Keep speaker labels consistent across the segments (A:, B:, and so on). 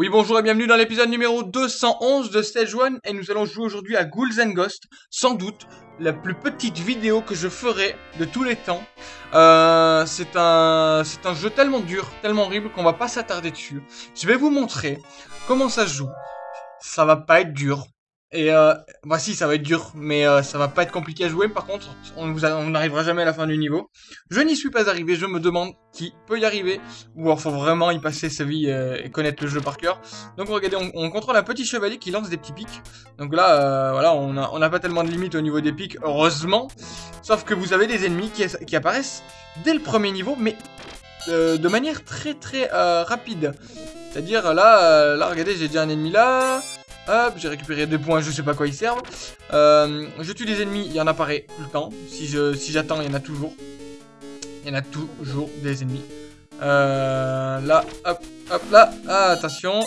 A: Oui, bonjour et bienvenue dans l'épisode numéro 211 de Stage 1 et nous allons jouer aujourd'hui à Ghouls and Ghosts, sans doute la plus petite vidéo que je ferai de tous les temps. Euh, c'est un, c'est un jeu tellement dur, tellement horrible qu'on va pas s'attarder dessus. Je vais vous montrer comment ça joue. Ça va pas être dur, et euh, voici, ça va être dur, mais euh, ça va pas être compliqué à jouer. Par contre, on n'arrivera jamais à la fin du niveau. Je n'y suis pas arrivé. Je me demande qui peut y arriver, ou alors faut vraiment y passer sa vie euh, et connaître le jeu par cœur. Donc regardez, on, contrôle un petit chevalier qui lance des petits pics. Donc là, euh, voilà, on n'a pas tellement de limites au niveau des pics, heureusement. Sauf que vous avez des ennemis qui, apparaissent dès le premier niveau, mais de manière très très rapide. C'est-à-dire là, là, regardez, j'ai déjà un ennemi là. Hop, j'ai récupéré des points, je sais pas quoi ils servent. Je tue des ennemis, il y en apparaît tout le temps. Si je si j'attends, il y en a toujours. Il y en a toujours des ennemis. Euh, là, hop, hop, là. Ah, attention.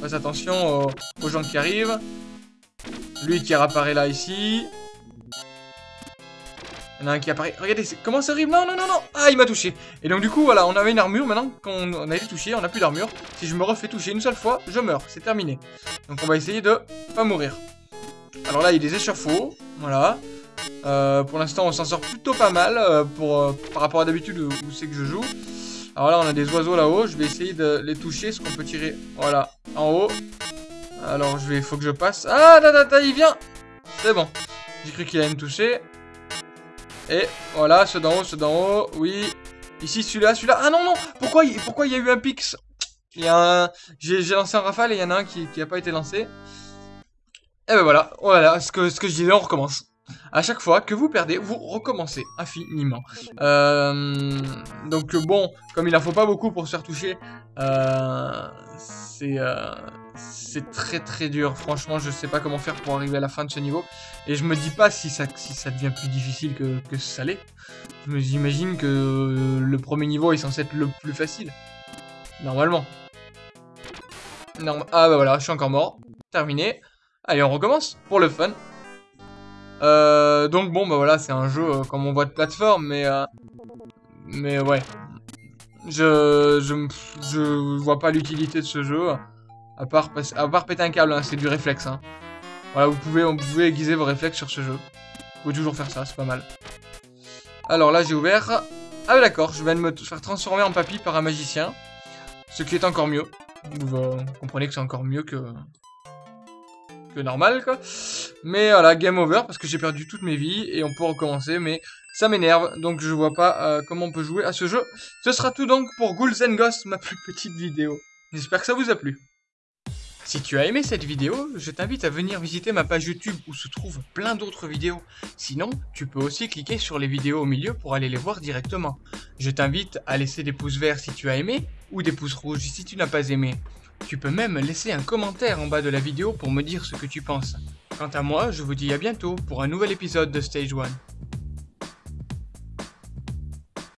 A: Faites attention aux gens qui arrivent. Lui qui réapparaît là, ici. Il y en a un qui apparaît. Regardez, comment ça arrive Non, non, non, non Ah, il m'a touché. Et donc, du coup, voilà, on avait une armure. Maintenant qu'on a été touché, on n'a plus d'armure. Si je me refais toucher une seule fois, je meurs. C'est terminé. Donc, on va essayer de pas mourir. Alors là, il y a des échafauds. Voilà. Euh, pour l'instant, on s'en sort plutôt pas mal euh, pour, euh, par rapport à d'habitude où, c'est que je joue. Alors là, on a des oiseaux là-haut. Je vais essayer de les toucher. Ce qu'on peut tirer, voilà, en haut. Alors, je vais, faut que je passe. Ah, da, da, da, il vient C'est bon. J'ai cru qu'il allait me toucher. Et voilà, ceux d'en haut, ceux d'en haut, oui. Ici, celui-là, celui-là. Ah non, non Pourquoi, pourquoi il y a eu un pix? Il y a un... J'ai lancé un rafale et il y en a un qui n'a pas été lancé. Et ben voilà, voilà, ce que, ce que je disais, on recommence. À chaque fois que vous perdez, vous recommencez infiniment. Euh, donc bon, comme il en faut pas beaucoup pour se faire toucher, euh, c'est... Euh, c'est très très dur. Franchement, je sais pas comment faire pour arriver à la fin de ce niveau. Et je me dis pas si ça, devient plus difficile que, que ça l'est. Je me imagine que le premier niveau est censé être le plus facile. Normalement. ah bah voilà, je suis encore mort. Terminé. Allez, on recommence pour le fun. Euh, donc bon, bah voilà, c'est un jeu euh, comme on voit de plateforme, mais... Euh, mais ouais. Je, je, je vois pas l'utilité de ce jeu. À part, à part péter un câble, hein, c'est du réflexe. Hein. Voilà, vous pouvez, vous pouvez aiguiser vos réflexes sur ce jeu. Vous pouvez toujours faire ça, c'est pas mal. Alors là, j'ai ouvert... Ah d'accord, je viens de me faire transformer en papy par un magicien. Ce qui est encore mieux. Vous, comprenez que c'est encore mieux que... Que normal, quoi. Mais voilà, game over, parce que j'ai perdu toutes mes vies, et on peut recommencer, mais ça m'énerve, donc je vois pas euh, comment on peut jouer à ce jeu. Ce sera tout donc pour Ghouls Ghosts, ma plus petite vidéo. J'espère que ça vous a plu. Si tu as aimé cette vidéo, je t'invite à venir visiter ma page YouTube où se trouvent plein d'autres vidéos. Sinon, tu peux aussi cliquer sur les vidéos au milieu pour aller les voir directement. Je t'invite à laisser des pouces verts si tu as aimé ou des pouces rouges si tu n'as pas aimé. Tu peux même laisser un commentaire en bas de la vidéo pour me dire ce que tu penses. Quant à moi, je vous dis à bientôt pour un nouvel épisode de Stage 1.